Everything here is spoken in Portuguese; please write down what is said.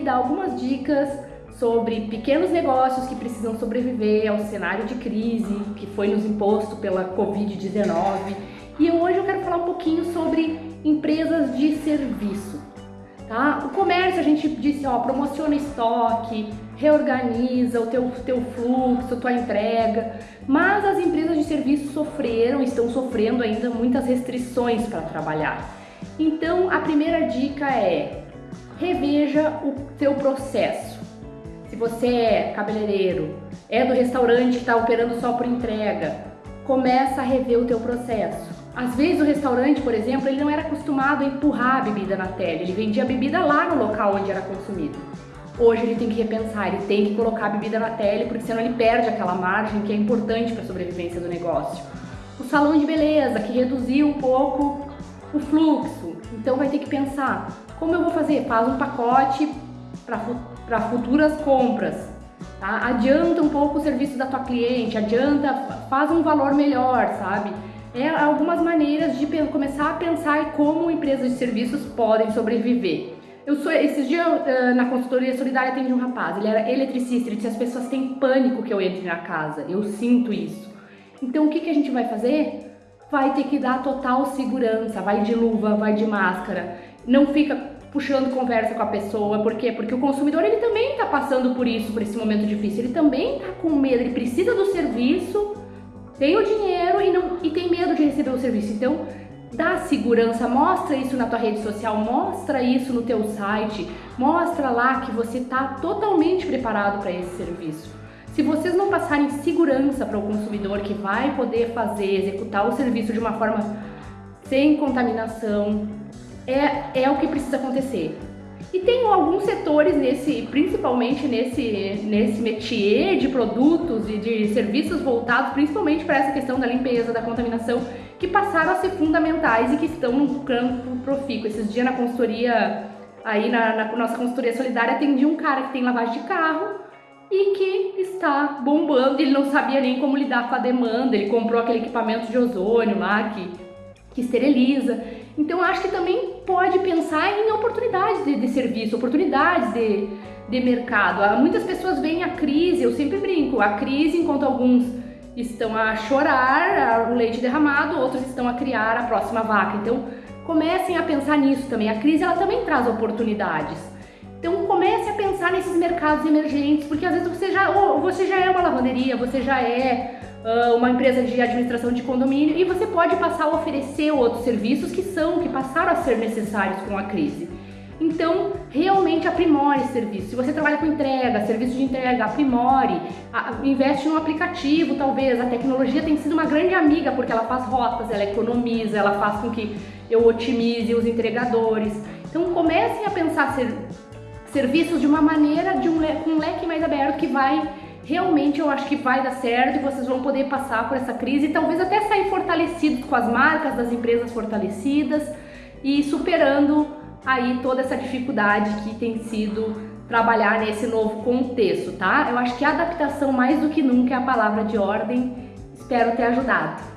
dar algumas dicas sobre pequenos negócios que precisam sobreviver ao cenário de crise que foi nos imposto pela Covid-19. E hoje eu quero falar um pouquinho sobre empresas de serviço. Tá? O comércio, a gente disse, ó, promociona estoque, reorganiza o teu, teu fluxo, tua entrega, mas as empresas de serviço sofreram, estão sofrendo ainda muitas restrições para trabalhar. Então, a primeira dica é reveja o teu processo. Se você é cabeleireiro, é do restaurante que está operando só por entrega, começa a rever o teu processo. Às vezes o restaurante, por exemplo, ele não era acostumado a empurrar a bebida na tela, ele vendia a bebida lá no local onde era consumido. Hoje ele tem que repensar, ele tem que colocar a bebida na tela, porque senão ele perde aquela margem que é importante para a sobrevivência do negócio. O salão de beleza, que reduziu um pouco o fluxo, então vai ter que pensar, como eu vou fazer? Faz um pacote para futuras compras, tá? adianta um pouco o serviço da tua cliente, adianta, faz um valor melhor, sabe? É algumas maneiras de começar a pensar como empresas de serviços podem sobreviver. Eu sou, esses dias na consultoria solidária atendi um rapaz, ele era eletricista, ele disse as pessoas têm pânico que eu entre na casa, eu sinto isso. Então o que, que a gente vai fazer? Vai ter que dar total segurança, vai de luva, vai de máscara, não fica puxando conversa com a pessoa, por quê? Porque o consumidor ele também está passando por isso, por esse momento difícil, ele também está com medo, ele precisa do serviço, tem o dinheiro e, não, e tem medo de receber o serviço, então dá segurança, mostra isso na tua rede social, mostra isso no teu site, mostra lá que você está totalmente preparado para esse serviço. Se vocês não passarem segurança para o consumidor que vai poder fazer, executar o serviço de uma forma sem contaminação, é, é o que precisa acontecer. E tem alguns setores nesse, principalmente nesse, nesse métier de produtos e de serviços voltados principalmente para essa questão da limpeza, da contaminação, que passaram a ser fundamentais e que estão no campo profícuo. Esses dias na consultoria, aí na, na nossa consultoria solidária, atendi um cara que tem lavagem de carro e que está bombando, ele não sabia nem como lidar com a demanda, ele comprou aquele equipamento de ozônio lá que, que esteriliza. Então acho que também pode pensar em oportunidades de, de serviço, oportunidades de, de mercado. Muitas pessoas veem a crise, eu sempre brinco, a crise enquanto alguns estão a chorar o leite derramado, outros estão a criar a próxima vaca. Então, comecem a pensar nisso também. A crise ela também traz oportunidades. Então, comece a pensar nesses mercados emergentes, porque às vezes você já, ou você já é uma lavanderia, você já é uh, uma empresa de administração de condomínio e você pode passar a oferecer outros serviços que são, que passaram a ser necessários com a crise. Então, realmente aprimore esse serviço. Se você trabalha com entrega, serviço de entrega, aprimore, investe no aplicativo, talvez. A tecnologia tem sido uma grande amiga porque ela faz rotas, ela economiza, ela faz com que eu otimize os entregadores. Então, comecem a pensar ser, serviços de uma maneira, de um, um leque mais aberto que vai realmente eu acho que vai dar certo e vocês vão poder passar por essa crise e talvez até sair fortalecidos com as marcas das empresas fortalecidas e superando aí toda essa dificuldade que tem sido trabalhar nesse novo contexto, tá? Eu acho que adaptação mais do que nunca é a palavra de ordem. Espero ter ajudado.